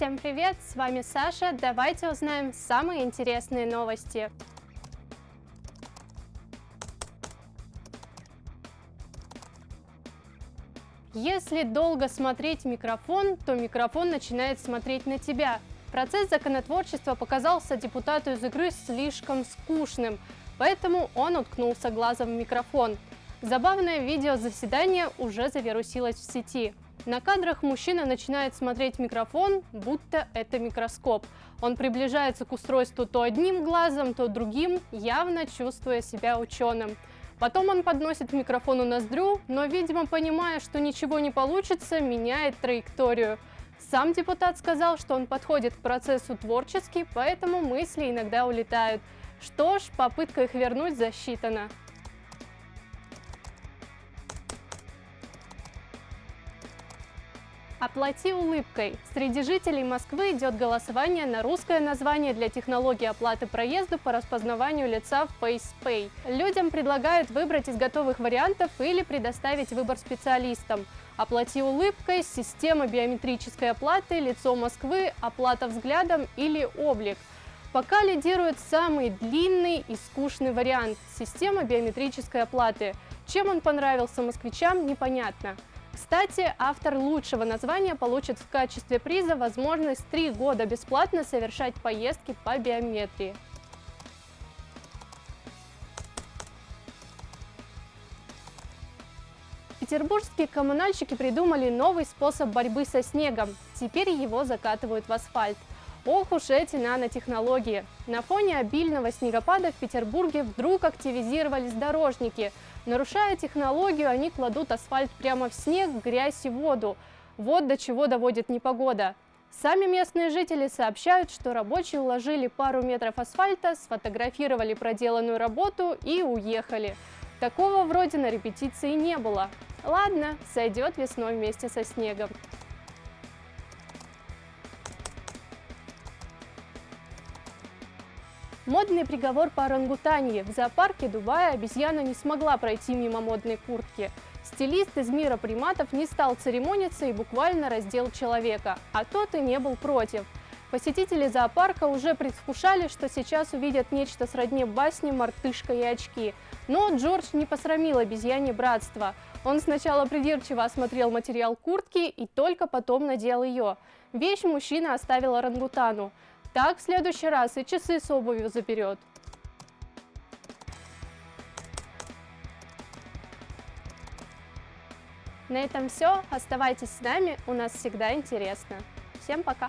привет! С вами Саша. Давайте узнаем самые интересные новости. Если долго смотреть микрофон, то микрофон начинает смотреть на тебя. Процесс законотворчества показался депутату из игры слишком скучным, поэтому он уткнулся глазом в микрофон. Забавное видео заседания уже завирусилось в сети. На кадрах мужчина начинает смотреть микрофон, будто это микроскоп. Он приближается к устройству то одним глазом, то другим, явно чувствуя себя ученым. Потом он подносит микрофону ноздрю, но, видимо, понимая, что ничего не получится, меняет траекторию. Сам депутат сказал, что он подходит к процессу творчески, поэтому мысли иногда улетают. Что ж, попытка их вернуть засчитана. Оплати улыбкой. Среди жителей Москвы идет голосование на русское название для технологии оплаты проезда по распознаванию лица в FacePay. Людям предлагают выбрать из готовых вариантов или предоставить выбор специалистам. Оплати улыбкой, система биометрической оплаты, лицо Москвы, оплата взглядом или облик. Пока лидирует самый длинный и скучный вариант – система биометрической оплаты. Чем он понравился москвичам, непонятно. Кстати, автор лучшего названия получит в качестве приза возможность три года бесплатно совершать поездки по биометрии. Петербургские коммунальщики придумали новый способ борьбы со снегом. Теперь его закатывают в асфальт. Ох уж эти нанотехнологии! На фоне обильного снегопада в Петербурге вдруг активизировались дорожники. Нарушая технологию, они кладут асфальт прямо в снег, грязь и воду. Вот до чего доводит непогода. Сами местные жители сообщают, что рабочие уложили пару метров асфальта, сфотографировали проделанную работу и уехали. Такого вроде на репетиции не было. Ладно, сойдет весной вместе со снегом. Модный приговор по орангутанье. В зоопарке Дубая обезьяна не смогла пройти мимо модной куртки. Стилист из мира приматов не стал церемониться и буквально раздел человека, а тот и не был против. Посетители зоопарка уже предвкушали, что сейчас увидят нечто сродни басне «Мартышка и очки». Но Джордж не посрамил обезьяне братство. Он сначала придирчиво осмотрел материал куртки и только потом надел ее. Вещь мужчина оставил орангутану. Так в следующий раз и часы с обувью заберет. На этом все. Оставайтесь с нами, у нас всегда интересно. Всем пока!